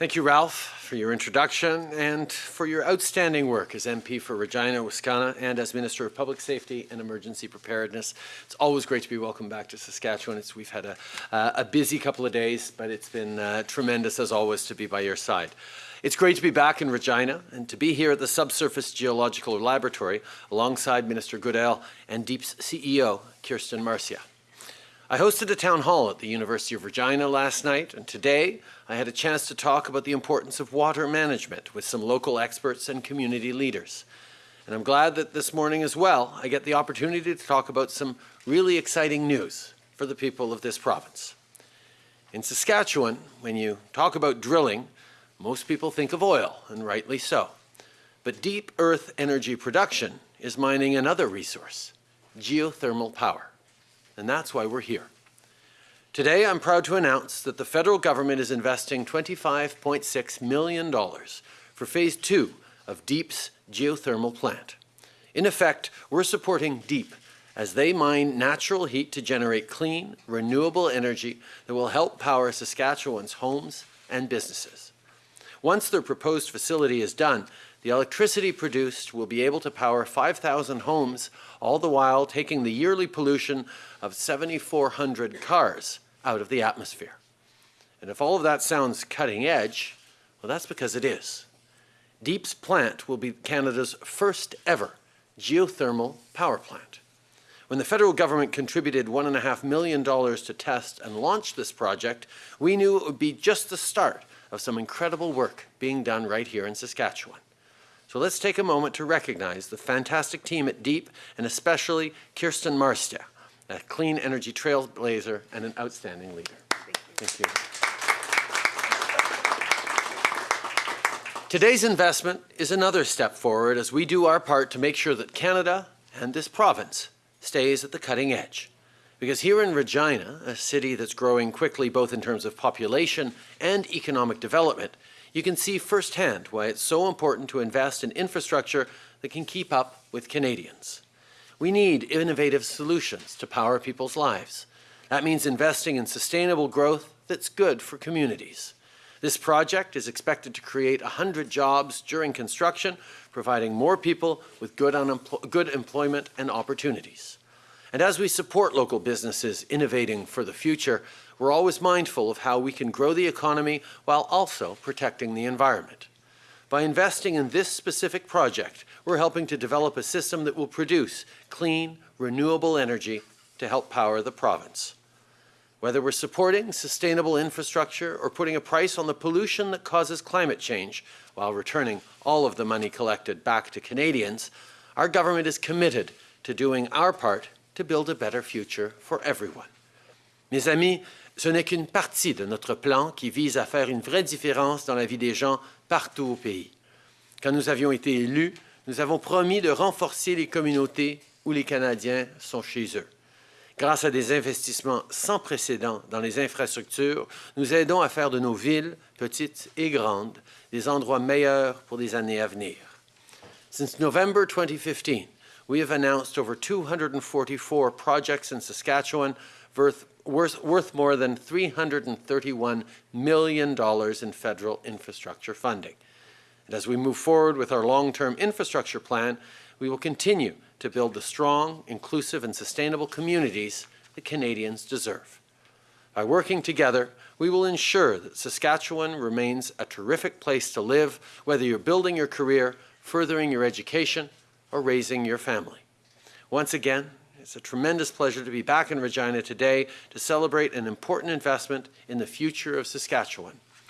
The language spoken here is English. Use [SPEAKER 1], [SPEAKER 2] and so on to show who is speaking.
[SPEAKER 1] Thank you, Ralph, for your introduction and for your outstanding work as MP for Regina, Wascana, and as Minister of Public Safety and Emergency Preparedness. It's always great to be welcome back to Saskatchewan. It's, we've had a, uh, a busy couple of days, but it's been uh, tremendous, as always, to be by your side. It's great to be back in Regina and to be here at the Subsurface Geological Laboratory alongside Minister Goodale and DEEP's CEO, Kirsten Marcia. I hosted a town hall at the University of Regina last night, and today I had a chance to talk about the importance of water management with some local experts and community leaders. And I'm glad that this morning as well, I get the opportunity to talk about some really exciting news for the people of this province. In Saskatchewan, when you talk about drilling, most people think of oil, and rightly so. But deep earth energy production is mining another resource, geothermal power and that's why we're here. Today, I'm proud to announce that the federal government is investing $25.6 million for phase two of DEEP's geothermal plant. In effect, we're supporting DEEP as they mine natural heat to generate clean, renewable energy that will help power Saskatchewan's homes and businesses. Once their proposed facility is done, the electricity produced will be able to power 5,000 homes, all the while taking the yearly pollution of 7,400 cars out of the atmosphere. And if all of that sounds cutting edge, well, that's because it is. Deep's plant will be Canada's first ever geothermal power plant. When the federal government contributed $1.5 million to test and launch this project, we knew it would be just the start of some incredible work being done right here in Saskatchewan. So let's take a moment to recognize the fantastic team at DEEP and especially Kirsten Marcia, a clean energy trailblazer and an outstanding leader. Thank you. Thank you. Today's investment is another step forward as we do our part to make sure that Canada and this province stays at the cutting edge. Because here in Regina, a city that's growing quickly both in terms of population and economic development, you can see firsthand why it's so important to invest in infrastructure that can keep up with Canadians. We need innovative solutions to power people's lives. That means investing in sustainable growth that's good for communities. This project is expected to create 100 jobs during construction, providing more people with good, good employment and opportunities. And as we support local businesses innovating for the future, we're always mindful of how we can grow the economy while also protecting the environment. By investing in this specific project, we're helping to develop a system that will produce clean, renewable energy to help power the province. Whether we're supporting sustainable infrastructure or putting a price on the pollution that causes climate change while returning all of the money collected back to Canadians, our government is committed to doing our part to build a better future for everyone. Mes amis, ce n'est qu'une partie de notre plan qui vise à faire une vraie différence dans la vie des gens partout au pays. Quand nous avions été élus, nous avons promis de renforcer les communautés où les Canadiens sont chez eux. Grâce à des investissements sans précédent dans les infrastructures, nous aidons à faire de nos villes, petites et grandes, des endroits meilleurs pour les années à venir. Since November 2015, we have announced over 244 projects in Saskatchewan worth, worth, worth more than $331 million in federal infrastructure funding. And as we move forward with our long-term infrastructure plan, we will continue to build the strong, inclusive, and sustainable communities that Canadians deserve. By working together, we will ensure that Saskatchewan remains a terrific place to live, whether you're building your career, furthering your education, or raising your family. Once again, it's a tremendous pleasure to be back in Regina today to celebrate an important investment in the future of Saskatchewan.